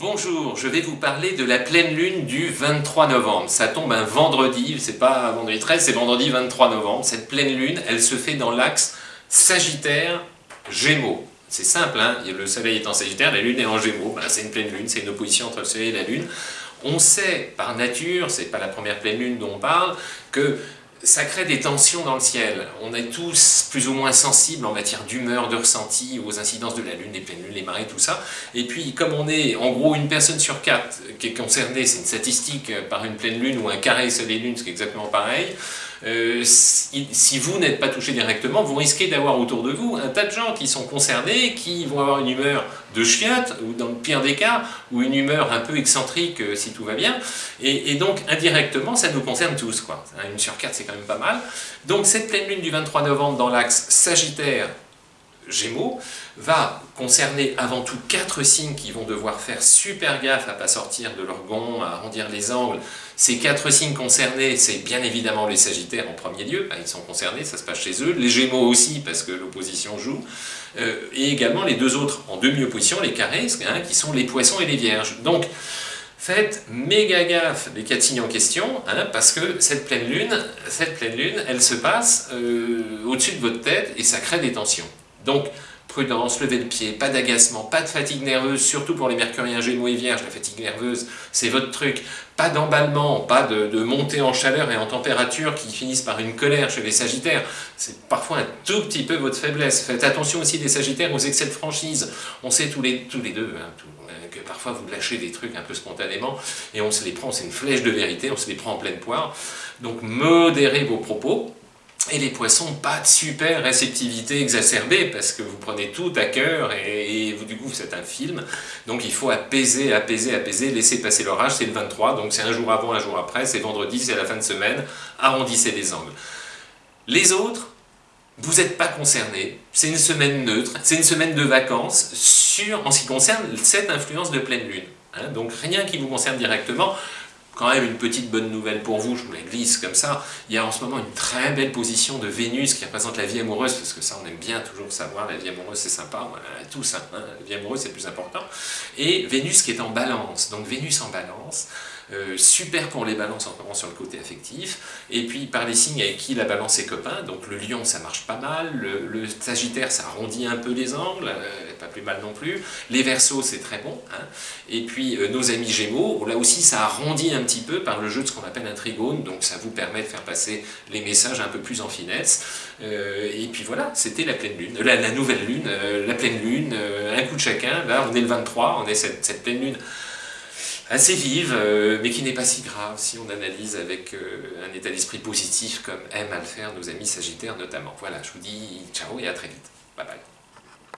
Bonjour, je vais vous parler de la pleine lune du 23 novembre. Ça tombe un vendredi, c'est pas vendredi 13, c'est vendredi 23 novembre. Cette pleine lune, elle se fait dans l'axe Sagittaire-Gémeaux. C'est simple, hein le soleil est en Sagittaire, la lune est en Gémeaux. Ben, c'est une pleine lune, c'est une opposition entre le soleil et la lune. On sait par nature, c'est pas la première pleine lune dont on parle, que ça crée des tensions dans le ciel. On est tous plus ou moins sensibles en matière d'humeur, de ressenti, aux incidences de la Lune, les pleines lunes, les marées, tout ça. Et puis, comme on est, en gros, une personne sur quatre qui est concernée, c'est une statistique par une pleine Lune ou un carré Soleil-Lune, c'est exactement pareil, euh, si, vous n'êtes pas touché directement, vous risquez d'avoir autour de vous un tas de gens qui sont concernés, qui vont avoir une humeur de chiotte, ou dans le pire des cas, ou une humeur un peu excentrique euh, si tout va bien, et, donc indirectement ça nous concerne tous, quoi. Une sur quatre c'est quand même pas mal. Donc cette pleine lune du 23 novembre dans l'axe Sagittaire, Gémeaux, va concerner avant tout quatre signes qui vont devoir faire super gaffe à pas sortir de leur gond, à arrondir les angles. Ces quatre signes concernés, c'est bien évidemment les Sagittaires en premier lieu, ils sont concernés, ça se passe chez eux, les Gémeaux aussi parce que l'opposition joue, euh, et également les deux autres en demi-opposition, les carrés, hein, qui sont les Poissons et les Vierges. Donc, faites méga gaffe des quatre signes en question, hein, parce que cette pleine lune, cette pleine elle se passe euh, au-dessus de votre tête et ça crée des tensions. Donc, prudence, levez le pied, pas d'agacement, pas de fatigue nerveuse, surtout pour les mercuriens gémeaux et vierges, la fatigue nerveuse, c'est votre truc. Pas d'emballement, pas de, montée en chaleur et en température qui finissent par une colère chez les sagittaires. C'est parfois un tout petit peu votre faiblesse. Faites attention aussi des sagittaires aux excès de franchise. On sait tous les, tous les deux hein, que parfois vous lâchez des trucs un peu spontanément et on se les prend, c'est une flèche de vérité, on se les prend en pleine poire. Donc modérez vos propos, et les poissons, pas de super réceptivité exacerbée, parce que vous prenez tout à cœur, et, vous, du coup, c'est un film. Donc il faut apaiser, apaiser, apaiser, laisser passer l'orage, c'est le 23, donc c'est un jour avant, un jour après, c'est vendredi, c'est la fin de semaine, arrondissez les angles. Les autres, vous n'êtes pas concernés, c'est une semaine neutre, c'est une semaine de vacances, sur, en ce qui concerne cette influence de pleine lune. Hein. donc rien qui vous concerne directement, quand même une petite bonne nouvelle pour vous, je vous la glisse comme ça, il y a en ce moment une très belle position de Vénus qui représente la vie amoureuse, parce que ça on aime bien toujours savoir, la vie amoureuse c'est sympa, tout ça, hein, la vie amoureuse c'est plus important, et Vénus qui est en balance, donc Vénus en balance, euh, super pour les balances en moment sur le côté affectif, et puis par les signes avec qui la balance est copain, donc le lion ça marche pas mal, le, sagittaire ça arrondit un peu les angles, euh, pas plus mal non plus, les versos c'est très bon, hein. et puis euh, nos amis gémeaux, là aussi ça arrondit un petit peu par le jeu de ce qu'on appelle un trigone, donc ça vous permet de faire passer les messages un peu plus en finesse, et puis voilà, c'était la pleine lune, la, nouvelle lune, la pleine lune, un coup de chacun, là on est le 23, on est cette, pleine lune assez vive, euh, mais qui n'est pas si grave si on analyse avec euh, un état d'esprit positif comme aiment à le faire nos amis sagittaires notamment. Voilà, je vous dis ciao et à très vite. Bye bye.